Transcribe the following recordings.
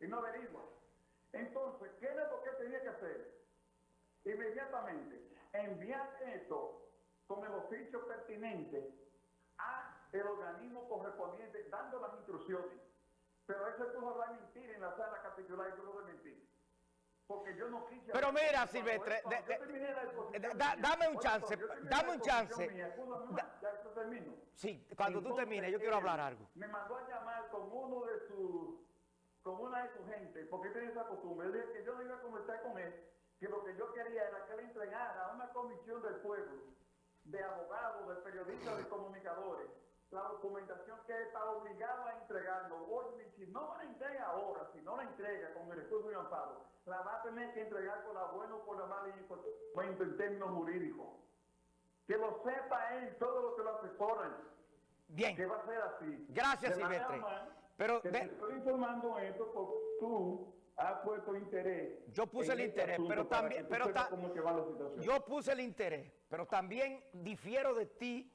y no averigua. Entonces, ¿qué es lo que tenía que hacer? Inmediatamente, enviar esto con el oficio pertinente a el organismo correspondiente, dando las instrucciones. Pero ese pudo a mentir en la sala capitular y tuvo de mentir. Porque yo no quise... Pero mira, Silvestre, dame un chance, dame un chance. ya esto termino. Sí, cuando tú termines, yo quiero hablar algo. Me mandó a llamar con uno de sus, con una de sus gente, porque tiene esa costumbre. Él dijo que yo no iba a conversar con él, que lo que yo quería era que le entregara a una comisión del pueblo, de abogados, de periodistas, de comunicadores, la documentación que está obligado a entregarlo. Oye, si no la entrega ahora, si no la entrega con el estudio de amparo, la va a tener que entregar con la buena o con la mala en términos jurídicos. Que lo sepa él, todo lo que lo asesoran. Bien. Que va a ser así. Gracias, Silvestre. Pero te estoy informando esto porque tú has puesto interés. Yo puse el este interés, pero también, pero yo puse el interés, pero también difiero de ti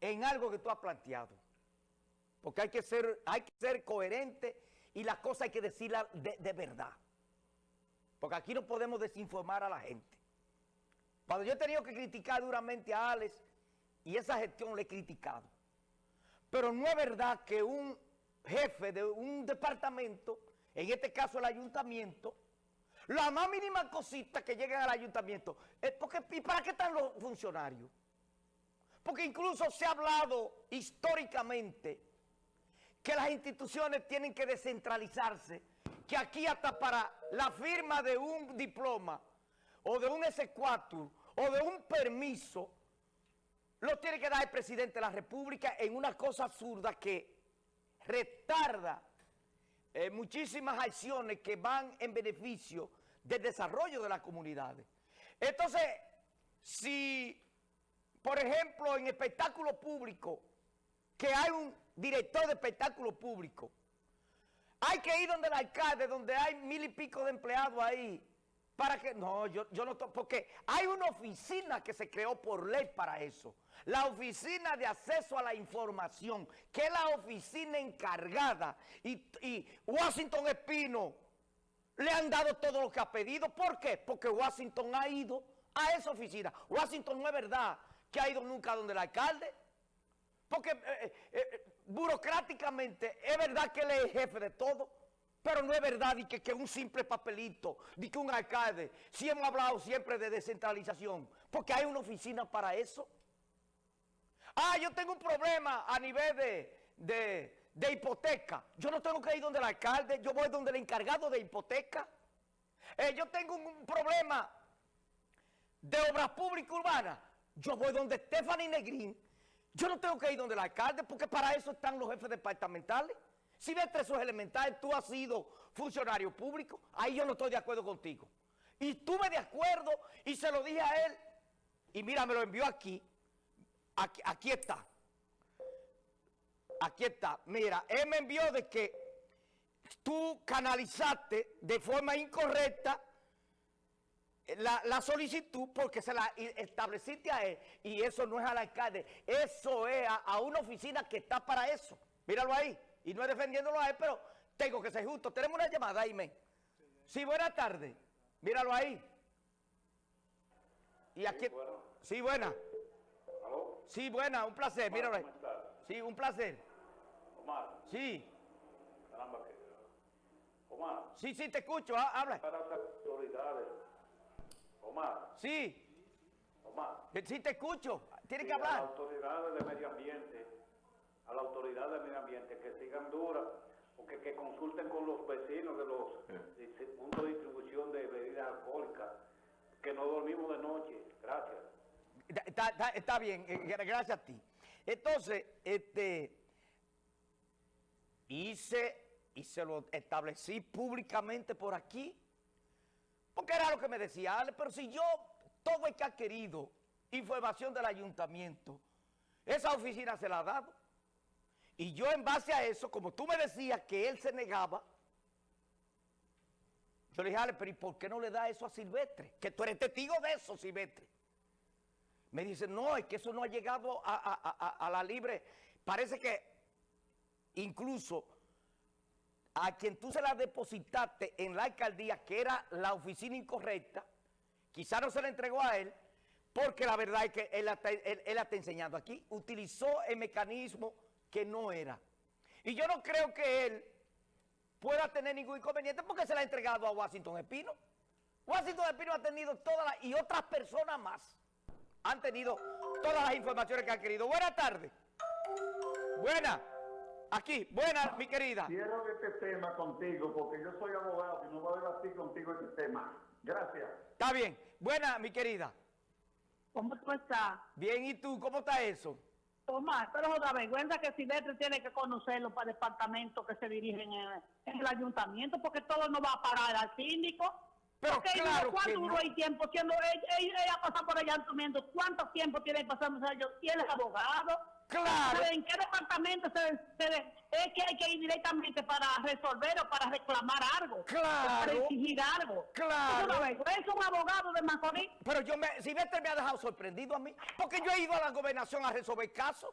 en algo que tú has planteado. Porque hay que ser, hay que ser coherente y las cosas hay que decirlas de, verdad. Porque aquí no podemos desinformar a la gente. Cuando yo he tenido que criticar duramente a Alex y esa gestión le he criticado. Pero no es verdad que un jefe de un departamento, en este caso el ayuntamiento, la más mínima cosita que lleguen al ayuntamiento, es porque, ¿y para qué están los funcionarios? Porque incluso se ha hablado históricamente que las instituciones tienen que descentralizarse, que aquí hasta para la firma de un diploma o de un S4 o de un permiso, lo tiene que dar el presidente de la República en una cosa absurda que retarda eh, muchísimas acciones que van en beneficio del desarrollo de las comunidades. Entonces, si por ejemplo, en espectáculo público, que hay un director de espectáculo público, hay que ir donde el alcalde, donde hay mil y pico de empleados ahí, para que... No, yo, yo no... Porque hay una oficina que se creó por ley para eso. La Oficina de Acceso a la Información, que es la oficina encargada. Y, y Washington Espino le han dado todo lo que ha pedido. ¿Por qué? Porque Washington ha ido a esa oficina. Washington no es verdad que ha ido nunca donde el alcalde. Porque eh, eh, eh, burocráticamente es verdad que él es jefe de todo, pero no es verdad y que, un simple papelito, ni que un alcalde, si hemos hablado siempre de descentralización, porque hay una oficina para eso. Ah, yo tengo un problema a nivel de, de hipoteca. Yo no tengo que ir donde el alcalde, yo voy donde el encargado de hipoteca. yo tengo un problema de obras públicas urbanas. Yo voy donde Stephanie Negrín. Yo no tengo que ir donde el alcalde porque para eso están los jefes departamentales. Si ves eso es elemental, tú has sido funcionario público, ahí yo no estoy de acuerdo contigo. Y estuve de acuerdo y se lo dije a él. Y mira, me lo envió. Aquí, aquí está. Aquí está. Mira, él me envió de que tú canalizaste de forma incorrecta la, solicitud porque se la estableciste a él y eso no es al alcalde, eso es a, una oficina que está para eso. Míralo ahí. Y no es defendiéndolo a él, pero tengo que ser justo. Tenemos una llamada, Aime. Sí, buena tarde. Míralo ahí. Y aquí... Sí, buena. Sí, buena, un placer. Míralo ahí. Sí, un placer. Omar. Sí. Omar. Sí, sí, te escucho. Habla. Para las autoridades Omar. Sí. Omar. Sí, te escucho. Tiene que hablar. Las autoridades de medio ambiente, a la autoridad de medio ambiente, que sigan duras, porque que consulten con los vecinos de los puntos de distribución de bebidas alcohólicas, que no dormimos de noche. Gracias. Está, está bien, eh, gracias a ti. Entonces, este, hice y se lo establecí públicamente por aquí, porque era lo que me decía Ale, pero si yo, todo el que ha querido información del ayuntamiento, esa oficina se la ha dado. Y yo en base a eso, como tú me decías que él se negaba, yo le dije, Ale, pero ¿y por qué no le da eso a Silvestre? Que tú eres testigo de eso, Silvestre. Me dice, no, es que eso no ha llegado a, la libre. Parece que incluso a quien tú se la depositaste en la alcaldía, que era la oficina incorrecta, quizá no se la entregó a él, porque la verdad es que él, la está enseñando aquí, utilizó el mecanismo que no era. Y yo no creo que él pueda tener ningún inconveniente porque se la ha entregado a Washington Espino. Washington Espino ha tenido todas las, y otras personas más, han tenido todas las informaciones que han querido. Buenas tardes. Buenas. Aquí, buenas, mi querida. Quiero este tema contigo porque yo soy abogado y no voy a debatir contigo este tema. Gracias. Está bien. Buenas, mi querida. ¿Cómo tú estás? Bien, ¿y tú? ¿Cómo está eso? Tomás, pero es otra vergüenza que Silvestre tiene que conocerlo para departamentos que se dirigen en, el ayuntamiento, porque todo no va a parar al síndico. Pero claro ¿Cuánto duró el tiempo siendo ella, ella, pasado por el ayuntamiento? ¿Cuánto tiempo tiene pasando ellos? ¿Y él es abogado? Claro. ¿En qué departamento se, es que hay que ir directamente para resolver o para reclamar algo? Claro. Para exigir algo. Claro. Es un abogado de Macorís. Pero yo me, Silvestre me ha dejado sorprendido a mí, porque yo he ido a la gobernación a resolver casos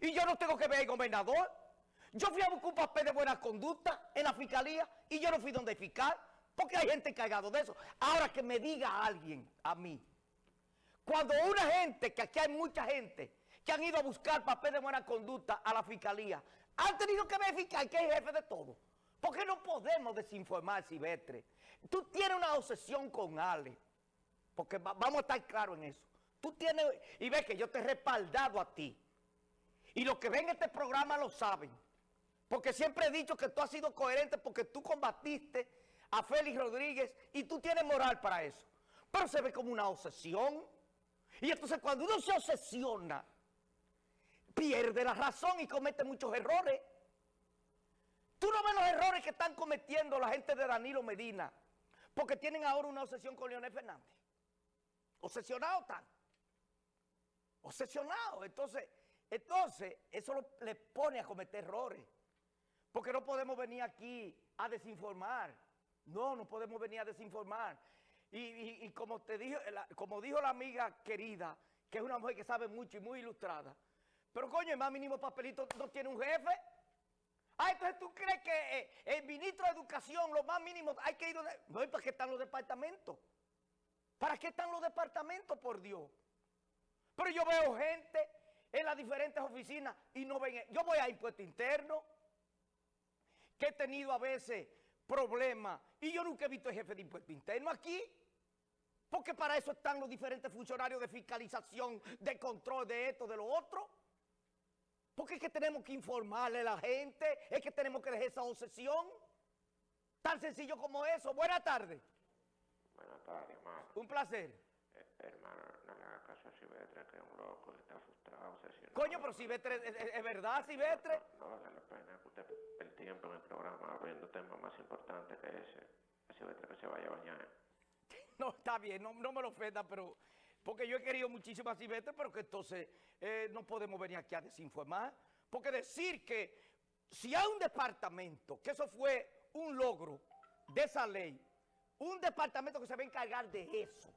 y yo no tengo que ver al gobernador. Yo fui a buscar un papel de buena conducta en la fiscalía y yo no fui donde fiscal, porque hay gente encargado de eso. Ahora que me diga alguien a mí, cuando una gente, que aquí hay mucha gente, han ido a buscar papel de buena conducta a la fiscalía, han tenido que verificar que es jefe de todo. Porque no podemos desinformar, Silvestre. Tú tienes una obsesión con Ale. Porque vamos a estar claros en eso. Tú tienes, y ves que yo te he respaldado a ti. Y los que ven este programa lo saben. Porque siempre he dicho que tú has sido coherente porque tú combatiste a Félix Rodríguez y tú tienes moral para eso. Pero se ve como una obsesión. Y entonces cuando uno se obsesiona pierde la razón y comete muchos errores. Tú no ves los errores que están cometiendo la gente de Danilo Medina, porque tienen ahora una obsesión con Leonel Fernández. Obsesionado están. Obsesionado. Entonces, entonces eso le pone a cometer errores. Porque no podemos venir aquí a desinformar. No, no podemos venir a desinformar. Y, como, te dijo, como dijo la amiga querida, que es una mujer que sabe mucho y muy ilustrada, pero coño, el más mínimo papelito no tiene un jefe. Ah, entonces tú crees que eh, el ministro de Educación, lo más mínimo, hay que ir donde... No, ¿para qué están los departamentos? ¿Para qué están los departamentos, por Dios? Pero yo veo gente en las diferentes oficinas y no ven... Yo voy a impuesto interno, que he tenido a veces problemas, y yo nunca he visto el jefe de impuesto interno aquí. Porque para eso están los diferentes funcionarios de fiscalización, de control de esto, de lo otro. Porque es que tenemos que informarle a la gente, es que tenemos que dejar esa obsesión. Tan sencillo como eso. Buenas tardes. Buenas tardes, hermano. Un placer. Eh, hermano, no le haga caso a Silvestre, que es un loco, está frustrado, obsesionado. Coño, pero Silvestre, ¿es, es verdad, Silvestre? No, vale la pena que usted el tiempo en el programa abriendo temas más importantes que ese. Silvestre que se vaya a bañar. No, está bien, no, no me lo ofenda, pero porque yo he querido muchísimo a Silvestre, pero que entonces eh, no podemos venir aquí a desinformar. Porque decir que si hay un departamento, que eso fue un logro de esa ley, un departamento que se va a encargar de eso,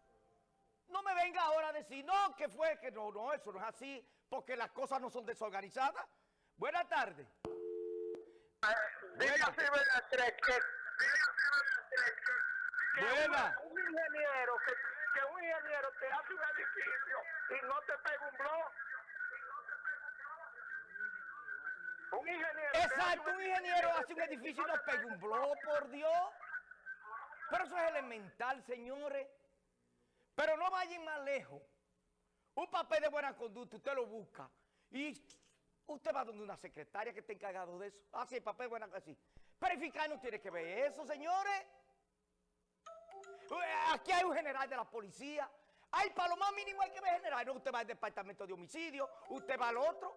no me venga ahora a decir, no, que fue, que no, no, eso no es así, porque las cosas no son desorganizadas. Buenas tardes. Dile a Silvestre que, Buena. un ingeniero que que un ingeniero te hace un edificio y no te pega un blog. Un ingeniero. Exacto, un ingeniero hace un edificio y no pega un blog, por Dios. Pero eso es elemental, señores. Pero no vayan más lejos. Un papel de buena conducta, usted lo busca. Y usted va donde una secretaria que esté encargado de eso. Ah, sí, el papel de buena conducta. Verificar no tiene que ver eso, señores. Aquí hay un general de la policía. Ay, para lo más mínimo hay que ver general. Usted va al departamento de homicidio, usted va al otro.